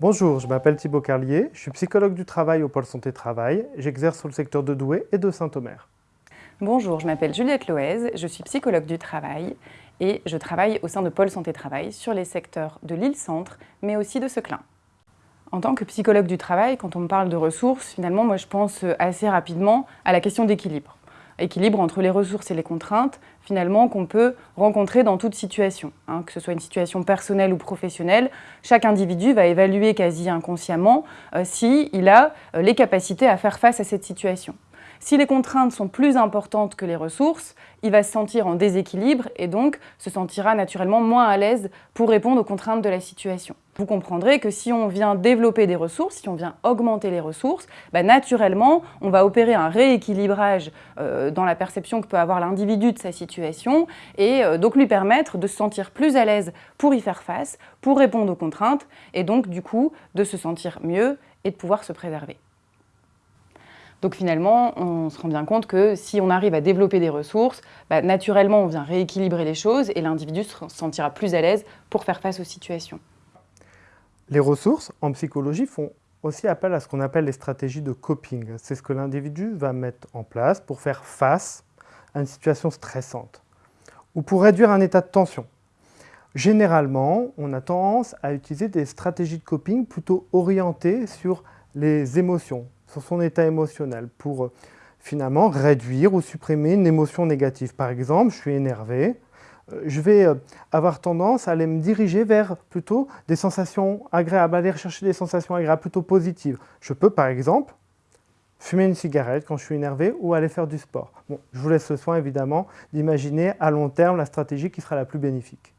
Bonjour, je m'appelle Thibaut Carlier, je suis psychologue du travail au Pôle Santé Travail, j'exerce sur le secteur de Douai et de Saint-Omer. Bonjour, je m'appelle Juliette Loez, je suis psychologue du travail et je travaille au sein de Pôle Santé Travail sur les secteurs de l'île-centre mais aussi de Seclin. En tant que psychologue du travail, quand on me parle de ressources, finalement moi je pense euh, assez rapidement à la question d'équilibre équilibre entre les ressources et les contraintes, finalement, qu'on peut rencontrer dans toute situation. Hein, que ce soit une situation personnelle ou professionnelle, chaque individu va évaluer quasi inconsciemment euh, s'il a euh, les capacités à faire face à cette situation. Si les contraintes sont plus importantes que les ressources, il va se sentir en déséquilibre et donc se sentira naturellement moins à l'aise pour répondre aux contraintes de la situation. Vous comprendrez que si on vient développer des ressources, si on vient augmenter les ressources, bah, naturellement, on va opérer un rééquilibrage euh, dans la perception que peut avoir l'individu de sa situation et euh, donc lui permettre de se sentir plus à l'aise pour y faire face, pour répondre aux contraintes et donc du coup de se sentir mieux et de pouvoir se préserver. Donc finalement, on se rend bien compte que si on arrive à développer des ressources, bah, naturellement, on vient rééquilibrer les choses et l'individu se sentira plus à l'aise pour faire face aux situations. Les ressources, en psychologie, font aussi appel à ce qu'on appelle les stratégies de coping. C'est ce que l'individu va mettre en place pour faire face à une situation stressante ou pour réduire un état de tension. Généralement, on a tendance à utiliser des stratégies de coping plutôt orientées sur les émotions, sur son état émotionnel pour euh, finalement réduire ou supprimer une émotion négative. Par exemple, je suis énervé, euh, je vais euh, avoir tendance à aller me diriger vers plutôt des sensations agréables, aller rechercher des sensations agréables, plutôt positives. Je peux par exemple fumer une cigarette quand je suis énervé ou aller faire du sport. Je vous laisse le soin évidemment d'imaginer à long terme la stratégie qui sera la plus bénéfique.